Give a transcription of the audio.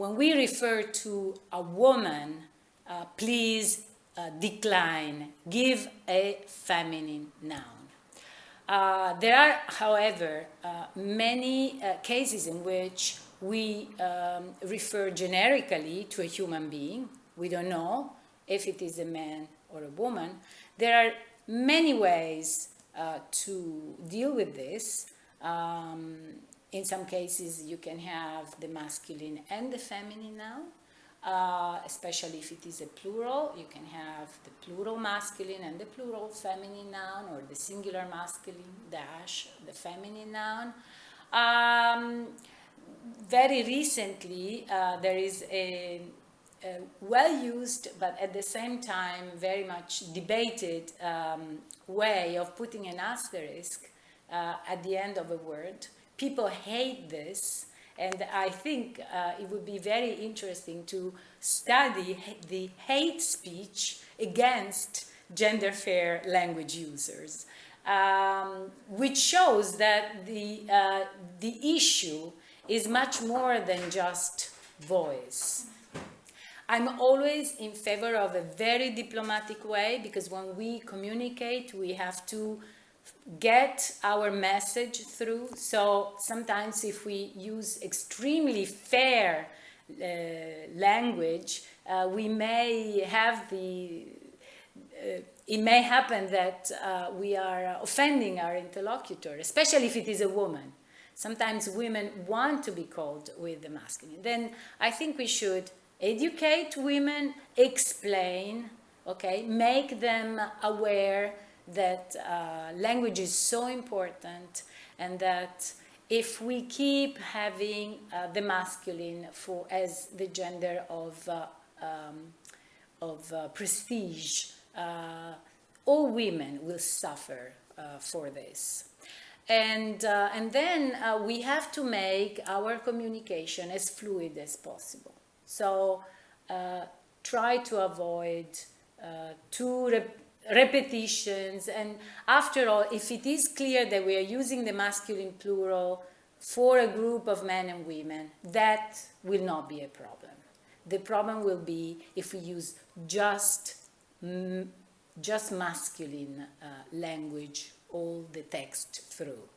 when we refer to a woman, uh, please uh, decline, give a feminine noun. Uh, there are, however, uh, many uh, cases in which we um, refer generically to a human being. We don't know if it is a man or a woman. There are many ways uh, to deal with this. Um, in some cases, you can have the masculine and the feminine noun. Uh, especially if it is a plural, you can have the plural masculine and the plural feminine noun, or the singular masculine dash the feminine noun. Um, very recently, uh, there is a, well-used, but at the same time very much debated um, way of putting an asterisk uh, at the end of a word. People hate this and I think uh, it would be very interesting to study the hate speech against gender fair language users, um, which shows that the, uh, the issue is much more than just voice. I'm always in favor of a very diplomatic way because when we communicate, we have to get our message through. So sometimes if we use extremely fair uh, language, uh, we may have the, uh, it may happen that uh, we are offending our interlocutor, especially if it is a woman. Sometimes women want to be called with the masculine. Then I think we should educate women, explain, okay, make them aware that uh, language is so important and that if we keep having uh, the masculine for as the gender of, uh, um, of uh, prestige, uh, all women will suffer uh, for this. And, and then we have to make our communication as fluid as possible. So try to avoid too repetitions. And after all, if it is clear that we are using the masculine plural for a group of men and women, that will not be a problem. The problem will be if we use just, just masculine uh, language all the text through.